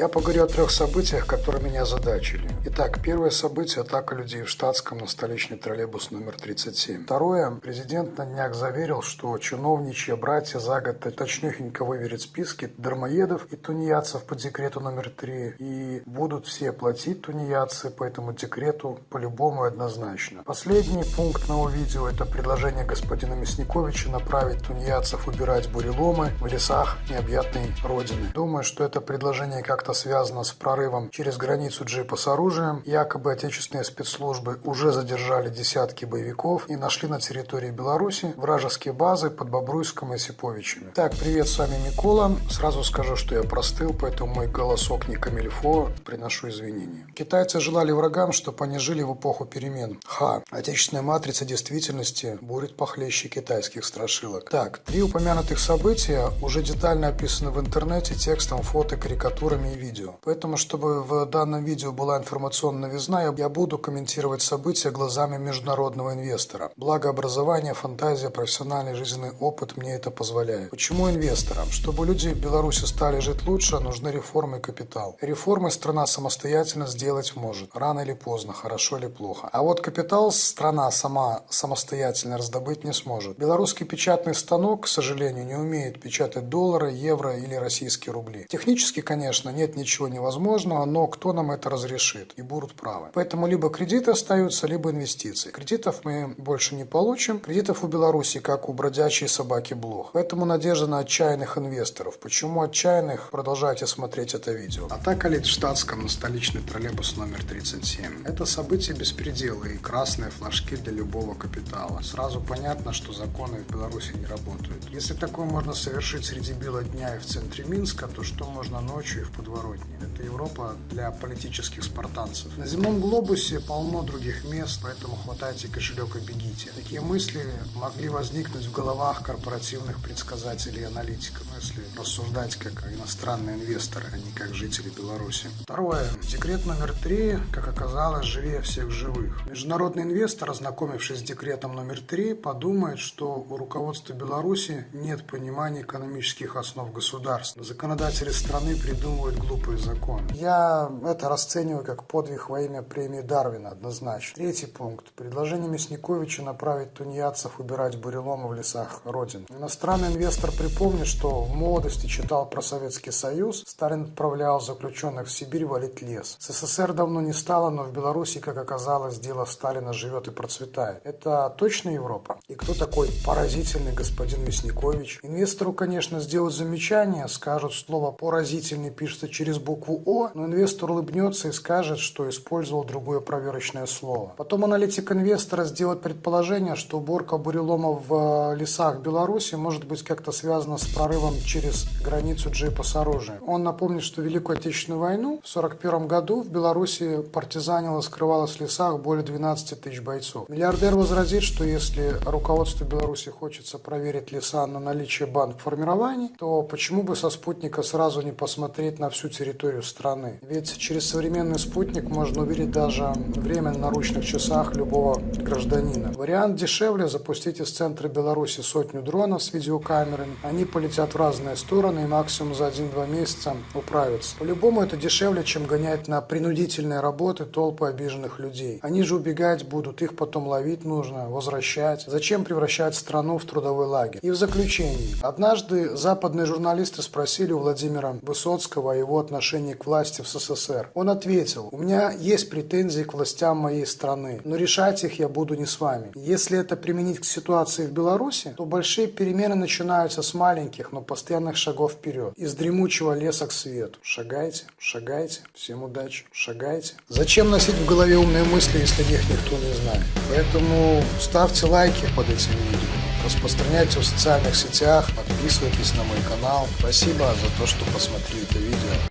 Я поговорю о трех событиях, которые меня озадачили. Итак, первое событие – атака людей в штатском на столичный троллейбус номер 37. Второе – президент на днях заверил, что чиновничьи братья за год точнёхенько выверят списки дармоедов и тунеядцев по декрету номер 3 и будут все платить тунеядцы по этому декрету по-любому однозначно. Последний пункт моего видео – это предложение господина Мясниковича направить тунеядцев убирать буреломы в лесах необъятной родины. Думаю, что это предложение как-то это связано с прорывом через границу джипа с оружием. Якобы отечественные спецслужбы уже задержали десятки боевиков и нашли на территории Беларуси вражеские базы под Бобруйском и Сиповичами. Так, привет, с вами Микола. Сразу скажу, что я простыл, поэтому мой голосок не камильфо, приношу извинения. Китайцы желали врагам, чтобы они жили в эпоху перемен. Ха, отечественная матрица действительности будет похлеще китайских страшилок. Так, три упомянутых события уже детально описаны в интернете текстом, фото, карикатурами и видео. Поэтому, чтобы в данном видео была информационная новизна, я буду комментировать события глазами международного инвестора. Благо образование, фантазия, профессиональный жизненный опыт мне это позволяет. Почему инвесторам? Чтобы люди в Беларуси стали жить лучше, нужны реформы и капитал. Реформы страна самостоятельно сделать может. Рано или поздно, хорошо или плохо. А вот капитал страна сама самостоятельно раздобыть не сможет. Белорусский печатный станок, к сожалению, не умеет печатать доллары, евро или российские рубли. Технически, конечно, нет ничего невозможного, но кто нам это разрешит? И будут правы. Поэтому либо кредиты остаются, либо инвестиции. Кредитов мы больше не получим. Кредитов у Беларуси, как у бродячей собаки блох. Поэтому надежда на отчаянных инвесторов. Почему отчаянных? Продолжайте смотреть это видео. Атака лет в штатском на столичный троллейбус номер 37. Это событие беспредела и красные флажки для любого капитала. Сразу понятно, что законы в Беларуси не работают. Если такое можно совершить среди бела дня и в центре Минска, то что можно ночью и в подворотне? Подворотни. Это Европа для политических спартанцев. На земном глобусе полно других мест, поэтому хватайте кошелек и бегите. Такие мысли могли возникнуть в головах корпоративных предсказателей и аналитиков, ну, если рассуждать как иностранные инвесторы, а не как жители Беларуси. Второе. Декрет номер три, как оказалось, живее всех живых. Международный инвестор, ознакомившись с декретом номер три, подумает, что у руководства Беларуси нет понимания экономических основ государства. Законодатели страны придумывают глупый закон. Я это расцениваю как подвиг во имя премии Дарвина, однозначно. Третий пункт. Предложение Мясниковича направить тунеядцев убирать буреломы в лесах Родины. Иностранный инвестор припомнит, что в молодости читал про Советский Союз. Сталин отправлял заключенных в Сибирь валить лес. СССР давно не стало, но в Беларуси, как оказалось, дело Сталина живет и процветает. Это точно Европа? И кто такой поразительный господин Мясникович? Инвестору, конечно, сделают замечание, скажут слово «поразительный» пишется через букву О, но инвестор улыбнется и скажет, что использовал другое проверочное слово. Потом аналитик инвестора сделает предположение, что уборка буреломов в э, лесах Беларуси может быть как-то связана с прорывом через границу джипа с оружием. Он напомнит, что Великую Отечественную войну в 1941 году в Беларуси партизанило скрывалось в лесах более 12 тысяч бойцов. Миллиардер возразит, что если руководству Беларуси хочется проверить леса на наличие банд формирований, то почему бы со спутника сразу не посмотреть на всю территорию страны. Ведь через современный спутник можно увидеть даже время на наручных часах любого гражданина. Вариант дешевле запустить из центра Беларуси сотню дронов с видеокамерами. Они полетят в разные стороны и максимум за 1-2 месяца управятся. По-любому это дешевле, чем гонять на принудительные работы толпы обиженных людей. Они же убегать будут, их потом ловить нужно, возвращать. Зачем превращать страну в трудовой лагерь? И в заключении. Однажды западные журналисты спросили у Владимира Высоцкого о его отношении к власти в СССР. Он ответил, у меня есть претензии к властям моей страны, но решать их я буду не с вами. Если это применить к ситуации в Беларуси, то большие перемены начинаются с маленьких, но постоянных шагов вперед. Из дремучего леса к свету. Шагайте, шагайте, всем удачи, шагайте. Зачем носить в голове умные мысли, если их никто не знает? Поэтому ставьте лайки под этим видео распространяйте в социальных сетях, подписывайтесь на мой канал. Спасибо за то, что посмотрели это видео.